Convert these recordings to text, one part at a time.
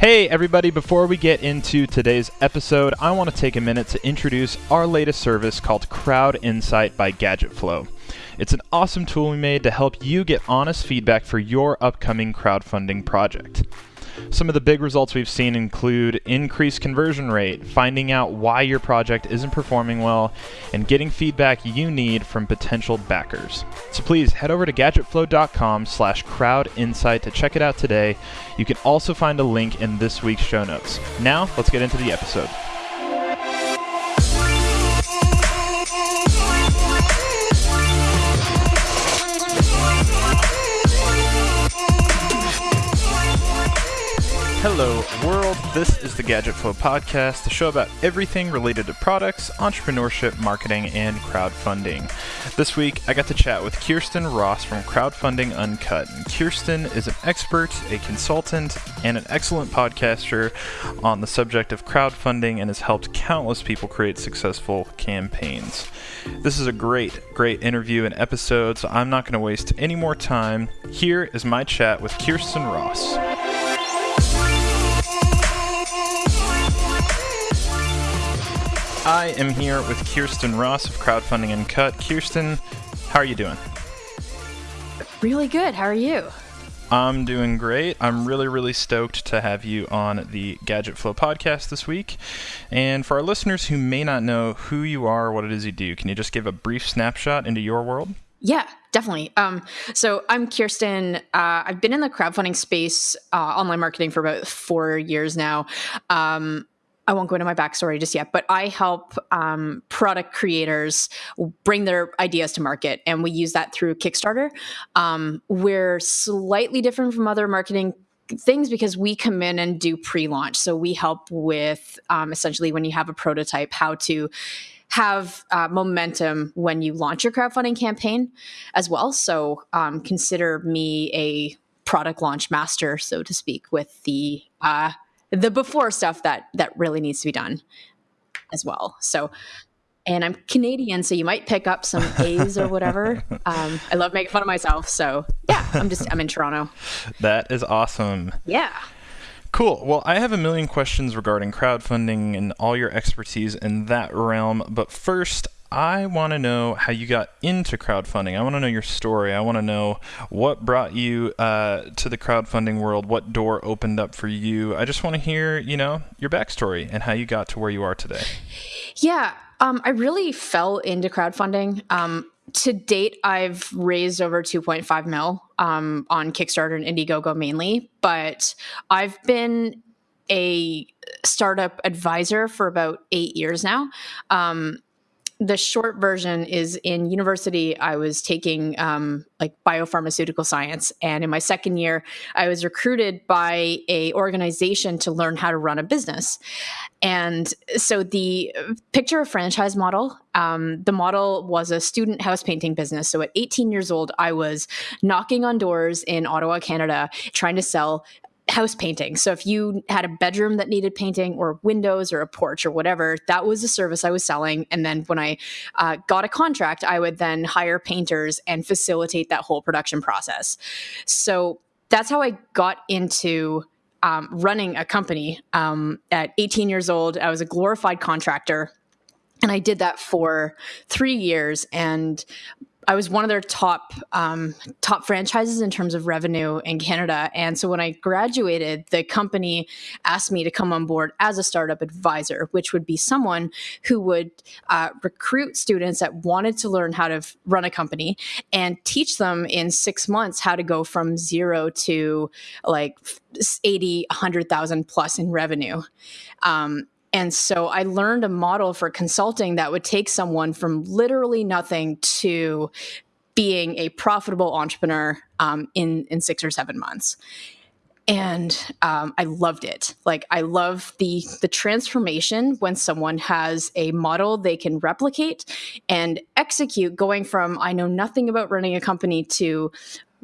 Hey, everybody, before we get into today's episode, I want to take a minute to introduce our latest service called Crowd Insight by GadgetFlow. It's an awesome tool we made to help you get honest feedback for your upcoming crowdfunding project. Some of the big results we've seen include increased conversion rate, finding out why your project isn't performing well, and getting feedback you need from potential backers. So please head over to gadgetflow.com slash crowdinsight to check it out today. You can also find a link in this week's show notes. Now, let's get into the episode. Hello, world. This is the Gadget Flow podcast, the show about everything related to products, entrepreneurship, marketing, and crowdfunding. This week, I got to chat with Kirsten Ross from Crowdfunding Uncut. And Kirsten is an expert, a consultant, and an excellent podcaster on the subject of crowdfunding and has helped countless people create successful campaigns. This is a great, great interview and episode, so I'm not going to waste any more time. Here is my chat with Kirsten Ross. I am here with Kirsten Ross of Crowdfunding Uncut. Kirsten, how are you doing? Really good. How are you? I'm doing great. I'm really, really stoked to have you on the Gadget Flow podcast this week. And for our listeners who may not know who you are or what it is you do, can you just give a brief snapshot into your world? Yeah, definitely. Um, so I'm Kirsten. Uh, I've been in the crowdfunding space, uh, online marketing for about four years now. Um, I won't go into my backstory just yet, but I help um, product creators bring their ideas to market, and we use that through Kickstarter. Um, we're slightly different from other marketing things because we come in and do pre-launch. So we help with um, essentially when you have a prototype, how to have uh, momentum when you launch your crowdfunding campaign as well. So um, consider me a product launch master, so to speak, with the uh, the before stuff that that really needs to be done as well. So, and I'm Canadian, so you might pick up some A's or whatever. Um, I love making fun of myself, so yeah, I'm just I'm in Toronto. That is awesome. Yeah. Cool. Well, I have a million questions regarding crowdfunding and all your expertise in that realm. But first, I want to know how you got into crowdfunding. I want to know your story. I want to know what brought you uh, to the crowdfunding world, what door opened up for you. I just want to hear, you know, your backstory and how you got to where you are today. Yeah, um, I really fell into crowdfunding. Um, to date, I've raised over 2.5 mil um, on Kickstarter and Indiegogo mainly, but I've been a startup advisor for about eight years now. Um, the short version is in university i was taking um, like biopharmaceutical science. And in my second year i was recruited by a organization to learn how to run a business. And so the picture a franchise model. Um, the model was a student house painting business. So at 18 years old i was knocking on doors in ottawa canada trying to sell house painting. So if you had a bedroom that needed painting or windows or a porch or whatever, that was the service I was selling. And then when I uh, got a contract, I would then hire painters and facilitate that whole production process. So that's how I got into um, running a company. Um, at 18 years old, I was a glorified contractor and I did that for three years. And I was one of their top um, top franchises in terms of revenue in Canada. And so when I graduated, the company asked me to come on board as a startup advisor, which would be someone who would uh, recruit students that wanted to learn how to run a company and teach them in six months how to go from zero to like 80, 100,000 plus in revenue. Um, and so I learned a model for consulting that would take someone from literally nothing to being a profitable entrepreneur um, in in six or seven months. And um, I loved it. Like I love the the transformation when someone has a model they can replicate and execute, going from I know nothing about running a company to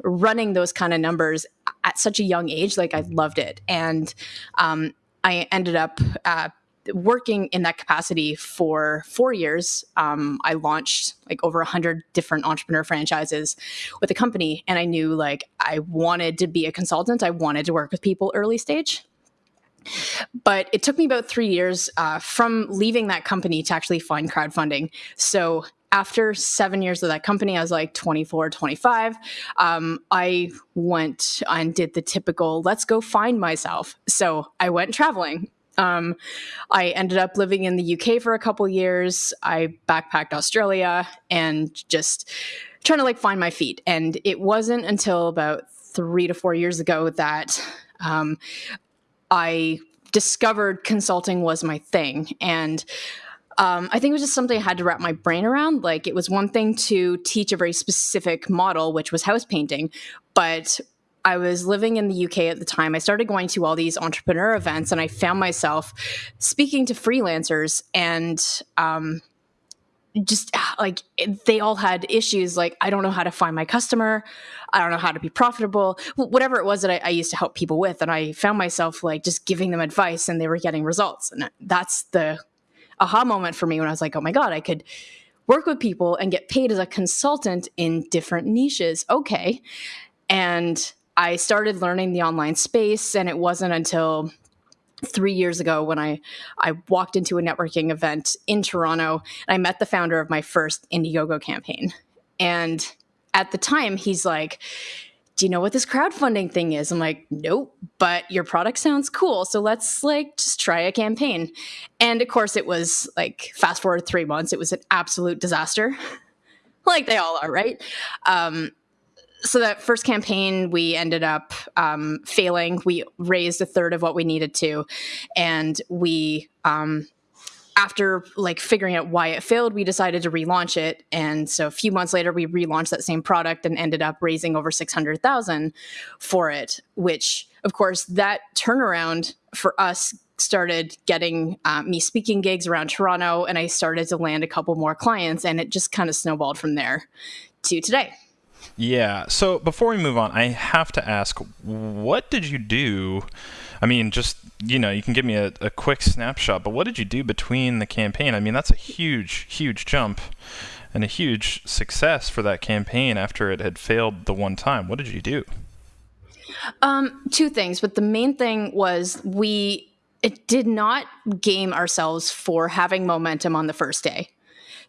running those kind of numbers at such a young age. Like I loved it, and um, I ended up uh, working in that capacity for four years, um, I launched like over a hundred different entrepreneur franchises with the company, and I knew like I wanted to be a consultant. I wanted to work with people early stage. But it took me about three years uh, from leaving that company to actually find crowdfunding. So after seven years of that company, I was like 24, 25. Um, I went and did the typical let's go find myself. So I went traveling. Um, I ended up living in the UK for a couple years. I backpacked Australia and just trying to like find my feet. And it wasn't until about three to four years ago that um, I discovered consulting was my thing. And um, I think it was just something I had to wrap my brain around. Like it was one thing to teach a very specific model, which was house painting, but I was living in the UK at the time. I started going to all these entrepreneur events, and I found myself speaking to freelancers and. Um, just ah, like they all had issues like i don't know how to find my customer i don't know how to be profitable whatever it was that I, I, used to help people with and i found myself like just giving them advice and they were getting results and that's the aha moment for me when I was like, oh my God, I could work with people and get paid as a consultant in different niches. Okay. And I started learning the online space, and it wasn't until three years ago when I, I walked into a networking event in Toronto and I met the founder of my first Indiegogo campaign. And at the time, he's like, do you know what this crowdfunding thing is? I'm like, nope, but your product sounds cool. So let's like just try a campaign. And of course, it was like fast forward three months, it was an absolute disaster, like they all are, right? Um, so that first campaign, we ended up um, failing. We raised a third of what we needed to, and we um, after like figuring out why it failed, we decided to relaunch it. And so a few months later, we relaunched that same product and ended up raising over 600,000 for it, which of course that turnaround for us started getting uh, me speaking gigs around Toronto and I started to land a couple more clients and it just kind of snowballed from there to today. Yeah. So before we move on, I have to ask, what did you do? I mean, just you know, you can give me a, a quick snapshot, but what did you do between the campaign? I mean, that's a huge, huge jump and a huge success for that campaign after it had failed the one time. What did you do? Um, two things, but the main thing was we it did not game ourselves for having momentum on the first day.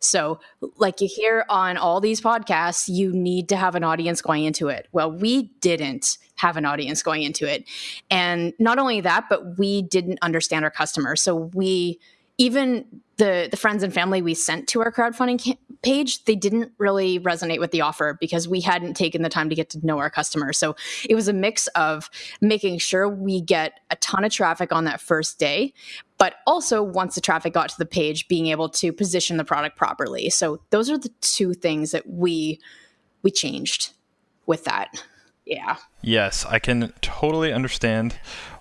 So, like you hear on all these podcasts, you need to have an audience going into it. Well, we didn't have an audience going into it. And not only that, but we didn't understand our customers. So, we even the the friends and family we sent to our crowdfunding page they didn't really resonate with the offer because we hadn't taken the time to get to know our customers so it was a mix of making sure we get a ton of traffic on that first day but also once the traffic got to the page being able to position the product properly. So those are the two things that we we changed with that yeah yes i can totally understand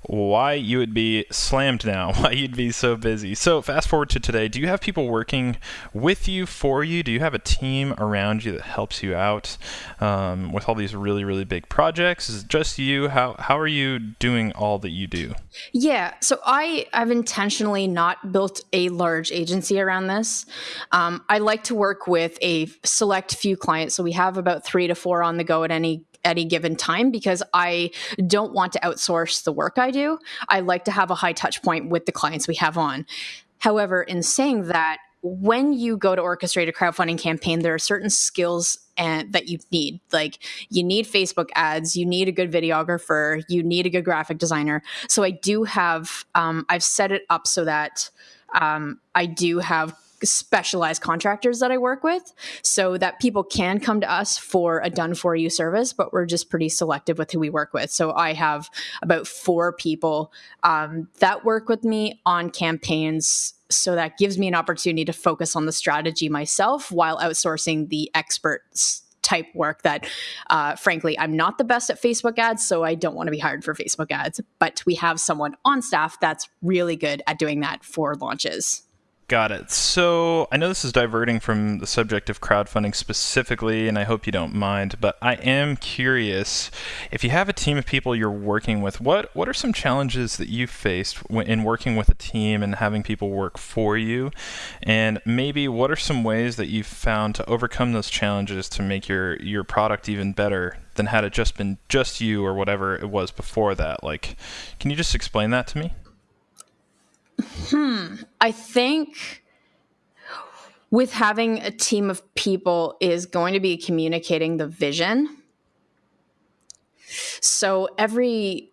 why you would be slammed now, why you'd be so busy. So, fast forward to today. Do you have people working with you, for you? Do you have a team around you that helps you out um, with all these really, really big projects? Is it just you? How, how are you doing all that you do? Yeah. So, I I've intentionally not built a large agency around this. Um, I like to work with a select few clients. So, we have about three to four on the go at any any given time because I don't want to outsource the work I do. I like to have a high touch point with the clients we have on. However, in saying that, when you go to orchestrate a crowdfunding campaign, there are certain skills and that you need. Like you need Facebook ads, you need a good videographer, you need a good graphic designer. So I do have, um, I've set it up so that um, I do have specialized contractors that I work with so that people can come to us for a done for you service, but we're just pretty selective with who we work with. So I have about four people um, that work with me on campaigns. So that gives me an opportunity to focus on the strategy myself while outsourcing the experts type work that uh, frankly i'm not the best at facebook ads so i don't want to be hired for facebook ads but we have someone on staff that's really good at doing that for launches Got it. So I know this is diverting from the subject of crowdfunding specifically, and I hope you don't mind, but I am curious if you have a team of people you're working with, what, what are some challenges that you've faced in working with a team and having people work for you? And maybe what are some ways that you've found to overcome those challenges to make your, your product even better than had it just been just you or whatever it was before that? Like, can you just explain that to me? Hmm. I think with having a team of people is going to be communicating the vision. So every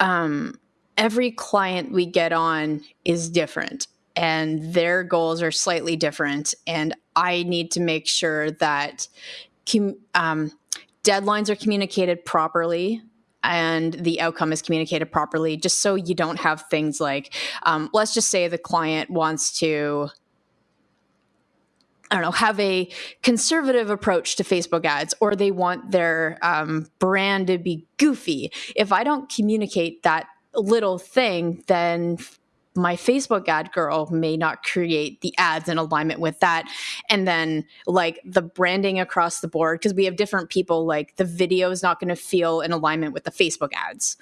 um, every client we get on is different and their goals are slightly different and i need to make sure that um, deadlines are communicated properly and the outcome is communicated properly just so you don't have things like um, let's just say the client wants to I don't know, have a conservative approach to Facebook ads, or they want their um, brand to be goofy. If I don't communicate that little thing, then my Facebook ad girl may not create the ads in alignment with that. And then, like the branding across the board, because we have different people, like the video is not going to feel in alignment with the Facebook ads.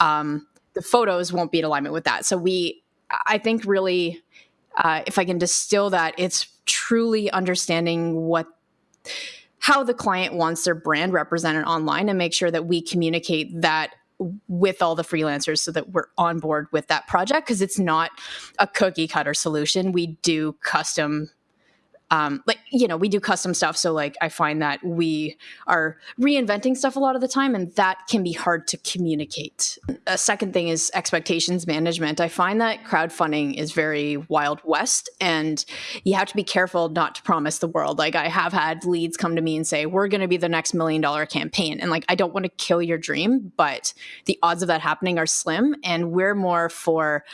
Um, the photos won't be in alignment with that. So, we, I think, really, uh, if I can distill that, it's truly understanding what how the client wants their brand represented online and make sure that we communicate that with all the freelancers so that we're on board with that project because it's not a cookie cutter solution. We do custom um, like you know we do custom stuff so like i find that we are reinventing stuff a lot of the time and that can be hard to communicate. A second thing is expectations management. I find that crowdfunding is very wild west and you have to be careful not to promise the world. Like i have had leads come to me and say we're going to be the next million dollar campaign and like i don't want to kill your dream but the odds of that happening are slim and we're more for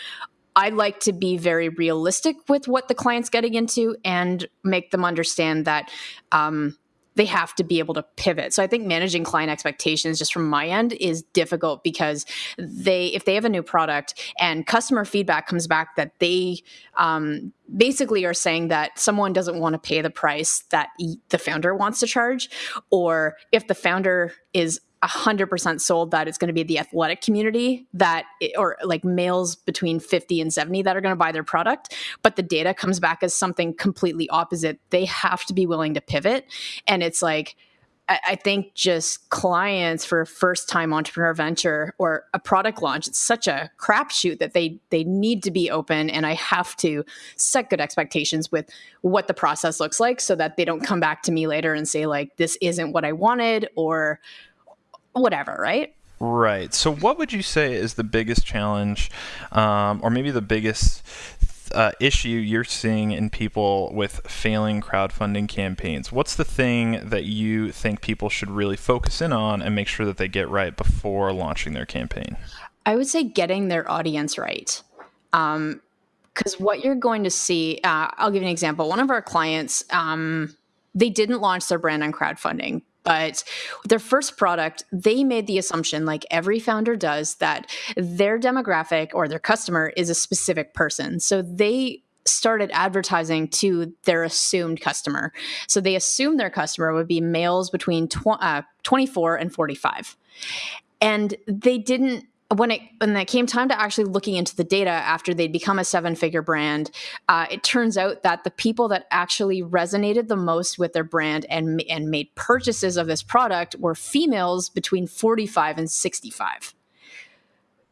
I like to be very realistic with what the client's getting into and make them understand that um, they have to be able to pivot. So I think managing client expectations just from my end is difficult because they if they have a new product and customer feedback comes back that they um, basically are saying that someone doesn't want to pay the price that the founder wants to charge or if the founder is 100% sold that it's going to be the athletic community that or like males between 50 and 70 that are going to buy their product but the data comes back as something completely opposite. They have to be willing to pivot and it's like I think just clients for a first time entrepreneur venture or a product launch, it's such a crapshoot that they they need to be open and I have to set good expectations with what the process looks like so that they don't come back to me later and say like this isn't what I wanted or whatever, right? Right. So, what would you say is the biggest challenge, um, or maybe the biggest uh, issue you're seeing in people with failing crowdfunding campaigns? What's the thing that you think people should really focus in on and make sure that they get right before launching their campaign? I would say getting their audience right. Um, because what you're going to see, uh, I'll give you an example. One of our clients, um, they didn't launch their brand on crowdfunding, but their first product, they made the assumption, like every founder does, that their demographic or their customer is a specific person. So they started advertising to their assumed customer. So they assumed their customer would be males between tw- uh, 24 and 45. And they didn't when it when it came time to actually looking into the data after they'd become a seven figure brand, uh, it turns out that the people that actually resonated the most with their brand and and made purchases of this product were females between 45 and 65.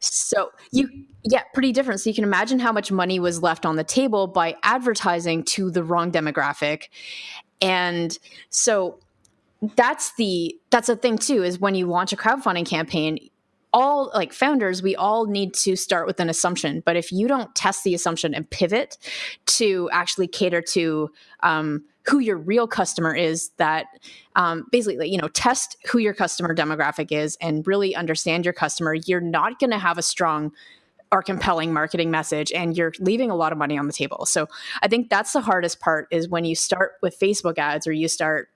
So you yeah, pretty different. So you can imagine how much money was left on the table by advertising to the wrong demographic. And so that's the that's the thing too is when you launch a crowdfunding campaign all like founders we all need to start with an assumption. But if you don't test the assumption and pivot to actually cater to um, who your real customer is that um, basically you know test who your customer demographic is and really understand your customer you're not going to have a strong or compelling marketing message and you're leaving a lot of money on the table. So i think that's the hardest part is when you start with facebook ads or you start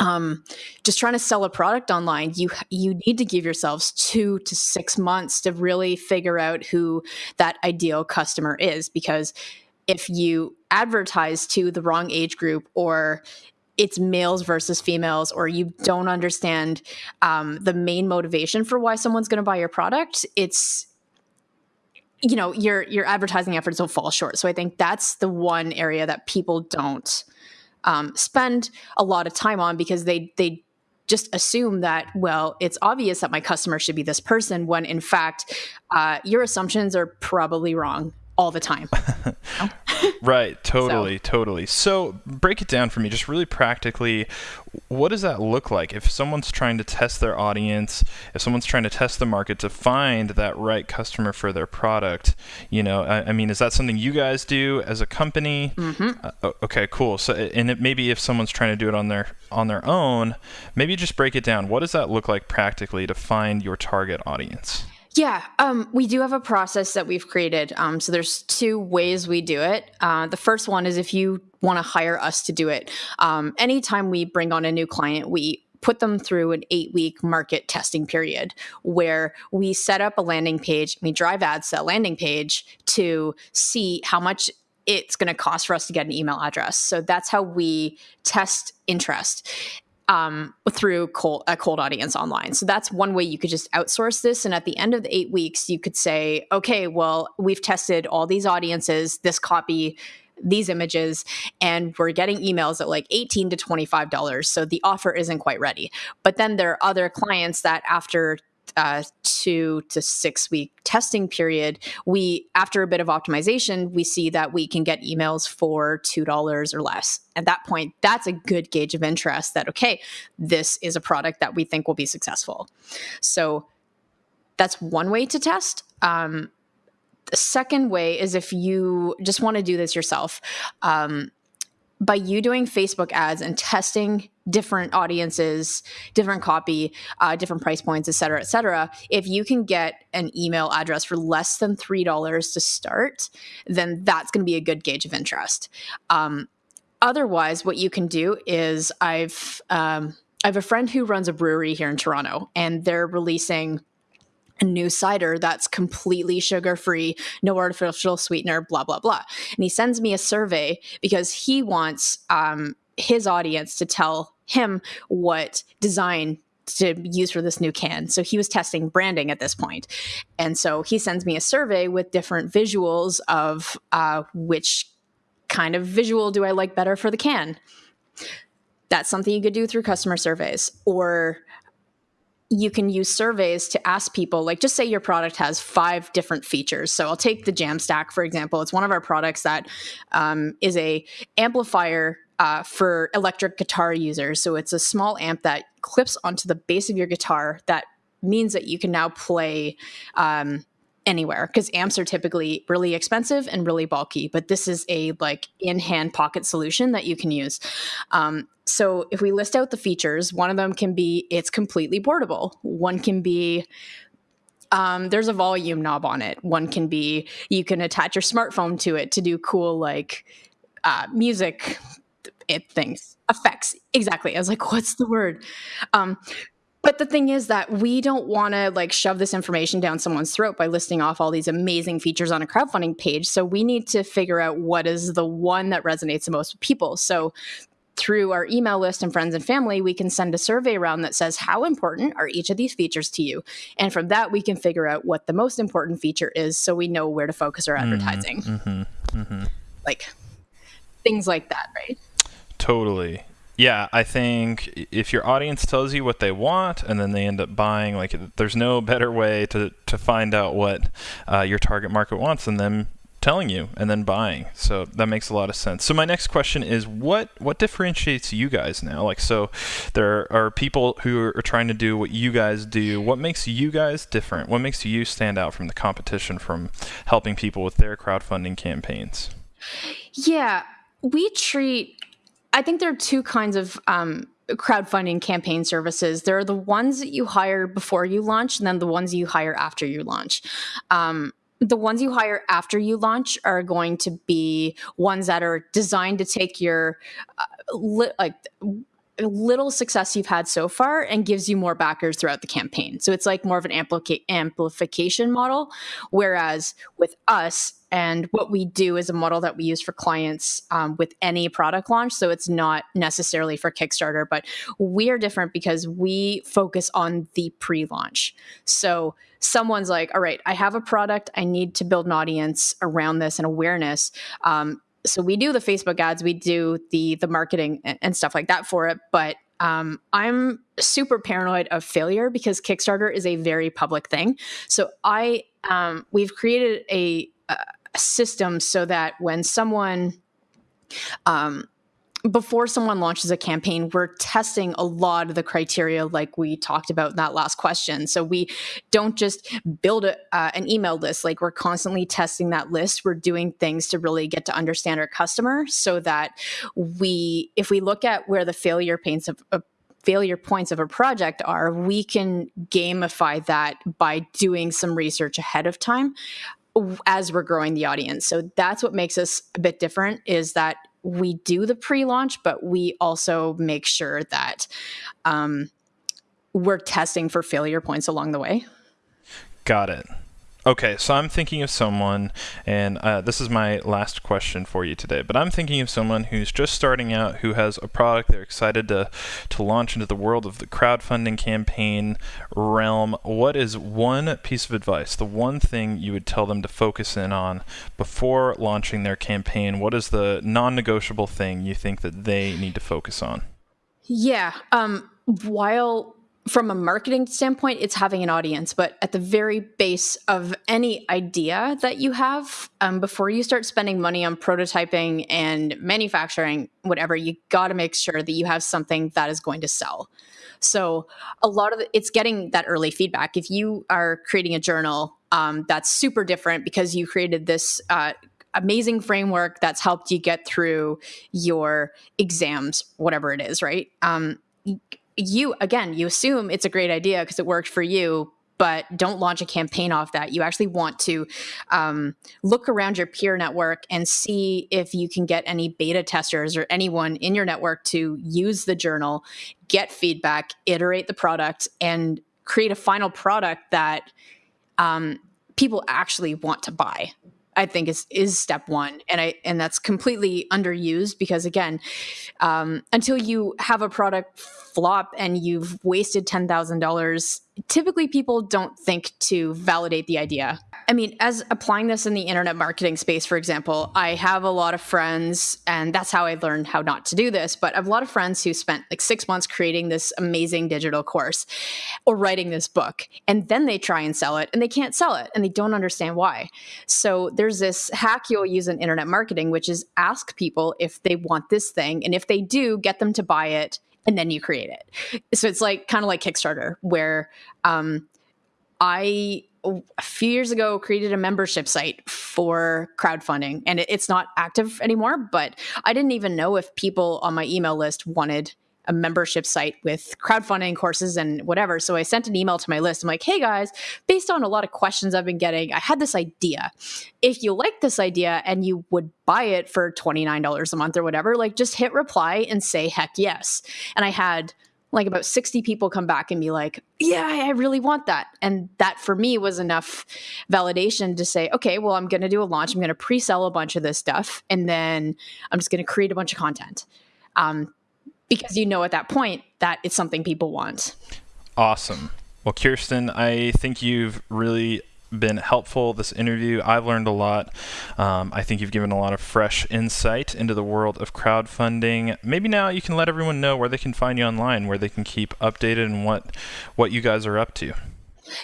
um, just trying to sell a product online, you you need to give yourselves two to six months to really figure out who that ideal customer is. Because if you advertise to the wrong age group or it's males versus females, or you don't understand um, the main motivation for why someone's going to buy your product, it's you know your your advertising efforts will fall short. So I think that's the one area that people don't um, spend a lot of time on because they they just assume that well it's obvious that my customer should be this person when in fact uh, your assumptions are probably wrong all the time. right, totally, so. totally. So, break it down for me, just really practically. What does that look like if someone's trying to test their audience, if someone's trying to test the market to find that right customer for their product? You know, I, I mean, is that something you guys do as a company? Mm-hmm. Uh, okay, cool. So, and it, maybe if someone's trying to do it on their on their own, maybe just break it down. What does that look like practically to find your target audience? Yeah, um, we do have a process that we've created. Um, so there's two ways we do it. Uh, the first one is if you want to hire us to do it. Um, anytime we bring on a new client, we put them through an eight week market testing period where we set up a landing page, we drive ads to that landing page to see how much it's going to cost for us to get an email address. So that's how we test interest um, through cold, a cold audience online. So that's one way you could just outsource this. And at the end of the eight weeks, you could say, okay, well, we've tested all these audiences, this copy, these images, and we're getting emails at like 18 to $25. So the offer isn't quite ready. But then there are other clients that after uh, two to six week testing period, we after a bit of optimization, we see that we can get emails for two dollars or less. At that point, that's a good gauge of interest. That okay, this is a product that we think will be successful. So that's one way to test. Um, the second way is if you just want to do this yourself. Um, by you doing Facebook ads and testing different audiences, different copy, uh, different price points, et cetera, et cetera, if you can get an email address for less than $3 to start, then that's going to be a good gauge of interest. Um, otherwise, what you can do is I've, um, I have a friend who runs a brewery here in Toronto, and they're releasing new cider that's completely sugar free, no artificial sweetener, blah, blah, blah. And he sends me a survey because he wants um, his audience to tell him what design to use for this new can. So he was testing branding at this point. And so he sends me a survey with different visuals of uh, which kind of visual do I like better for the can. That's something you could do through customer surveys or you can use surveys to ask people like just say your product has five different features. So i'll take the jamstack for example. It's one of our products that um, is a amplifier uh, for electric guitar users. So it's a small amp that clips onto the base of your guitar that means that you can now play um, anywhere because amps are typically really expensive and really bulky but this is a like in hand pocket solution that you can use. Um, so if we list out the features one of them can be it's completely portable. One can be um, there's a volume knob on it. One can be you can attach your smartphone to it to do cool like uh, music it things effects. Exactly. I was like what's the word? Um, but the thing is that we don't want to like shove this information down someone's throat by listing off all these amazing features on a crowdfunding page. So we need to figure out what is the one that resonates the most with people. So through our email list and friends and family, we can send a survey around that says, How important are each of these features to you? And from that, we can figure out what the most important feature is so we know where to focus our mm-hmm, advertising. Mm-hmm, mm-hmm. Like things like that, right? Totally yeah, I think if your audience tells you what they want and then they end up buying, like there's no better way to, to find out what uh, your target market wants than them telling you and then buying. So that makes a lot of sense. So my next question is what what differentiates you guys now? Like so there are people who are trying to do what you guys do. What makes you guys different? What makes you stand out from the competition from helping people with their crowdfunding campaigns? Yeah, we treat I think there are two kinds of um, crowdfunding campaign services. There are the ones that you hire before you launch, and then the ones you hire after you launch. Um, the ones you hire after you launch are going to be ones that are designed to take your uh, li- like little success you've had so far and gives you more backers throughout the campaign. So it's like more of an amplica- amplification model. Whereas with us, and what we do is a model that we use for clients um, with any product launch. So it's not necessarily for Kickstarter, but we are different because we focus on the pre launch. So someone's like, all right, I have a product, I need to build an audience around this and awareness. Um, so we do the Facebook ads, we do the the marketing and, stuff like that for it, but um, I'm super paranoid of failure because Kickstarter is a very public thing. So I um, we've created a system so that when someone um, before someone launches a campaign, we're testing a lot of the criteria, like we talked about in that last question. So we don't just build a, uh, an email list, like we're constantly testing that list. We're doing things to really get to understand our customer so that we, if we look at where the failure paints of, of failure points of a project are, we can gamify that by doing some research ahead of time as we're growing the audience. So that's what makes us a bit different is that we do the pre-launch, but we also make sure that um, we're testing for failure points along the way. Got it. Okay, so I'm thinking of someone, and uh, this is my last question for you today. But I'm thinking of someone who's just starting out, who has a product they're excited to to launch into the world of the crowdfunding campaign realm. What is one piece of advice, the one thing you would tell them to focus in on before launching their campaign? What is the non-negotiable thing you think that they need to focus on? Yeah. Um, while from a marketing standpoint, it's having an audience, but at the very base of any idea that you have, um, before you start spending money on prototyping and manufacturing, whatever, you got to make sure that you have something that is going to sell. So a lot of it, it's getting that early feedback. If you are creating a journal um, that's super different because you created this uh, amazing framework that's helped you get through your exams, whatever it is, right? Um, you again you assume it's a great idea because it worked for you but don't launch a campaign off that. You actually want to um, look around your peer network and see if you can get any beta testers or anyone in your network to use the journal, get feedback, iterate the product, and create a final product that um, people actually want to buy. I think is is step one, and I and that's completely underused because again, um, until you have a product flop and you've wasted ten thousand dollars, typically people don't think to validate the idea. I mean, as applying this in the internet marketing space, for example, I have a lot of friends, and that's how I learned how not to do this. But I have a lot of friends who spent like six months creating this amazing digital course or writing this book, and then they try and sell it, and they can't sell it, and they don't understand why. So there's this hack you'll use in internet marketing, which is ask people if they want this thing, and if they do, get them to buy it and then you create it. So it's like kind of like Kickstarter, where um, I a few years ago created a membership site for crowdfunding and it's not active anymore but i didn't even know if people on my email list wanted a membership site with crowdfunding courses and whatever so i sent an email to my list i'm like hey guys based on a lot of questions i've been getting i had this idea if you like this idea and you would buy it for $29 a month or whatever like just hit reply and say heck yes and i had like about 60 people come back and be like, yeah, I really want that. And that for me was enough validation to say, okay, well, I'm going to do a launch. I'm going to pre sell a bunch of this stuff. And then I'm just going to create a bunch of content. Um, because you know at that point that it's something people want. Awesome. Well, Kirsten, I think you've really been helpful this interview. I've learned a lot. Um, I think you've given a lot of fresh insight into the world of crowdfunding. Maybe now you can let everyone know where they can find you online, where they can keep updated and what what you guys are up to.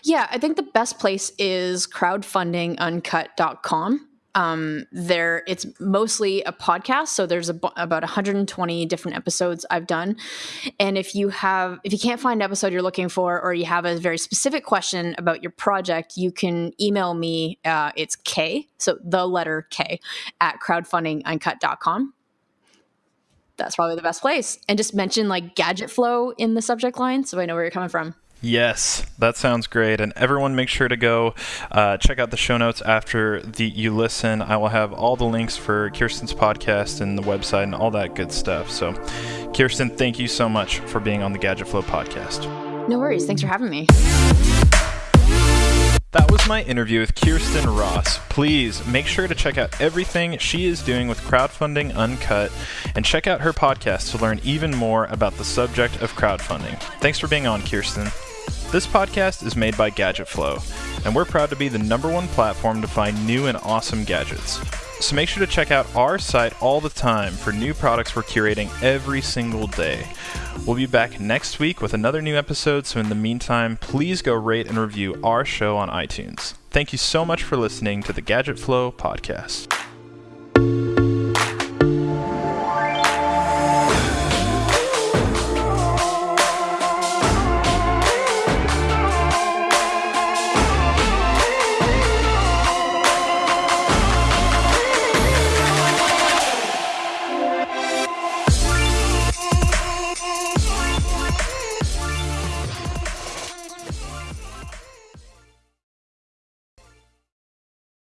Yeah, I think the best place is crowdfundinguncut.com um, there it's mostly a podcast so there's a, about 120 different episodes i've done. And if you have if you can't find an episode you're looking for or you have a very specific question about your project you can email me uh, it's k so the letter k at crowdfundinguncut.com that's probably the best place. And just mention like gadget flow in the subject line so i know where you're coming from Yes, that sounds great. And everyone, make sure to go uh, check out the show notes after the you listen. I will have all the links for Kirsten's podcast and the website and all that good stuff. So, Kirsten, thank you so much for being on the Gadget Flow podcast. No worries. Thanks for having me. That was my interview with Kirsten Ross. Please make sure to check out everything she is doing with Crowdfunding Uncut and check out her podcast to learn even more about the subject of crowdfunding. Thanks for being on, Kirsten. This podcast is made by Gadget Flow, and we're proud to be the number one platform to find new and awesome gadgets. So make sure to check out our site all the time for new products we're curating every single day. We'll be back next week with another new episode, so in the meantime, please go rate and review our show on iTunes. Thank you so much for listening to the Gadget Flow podcast.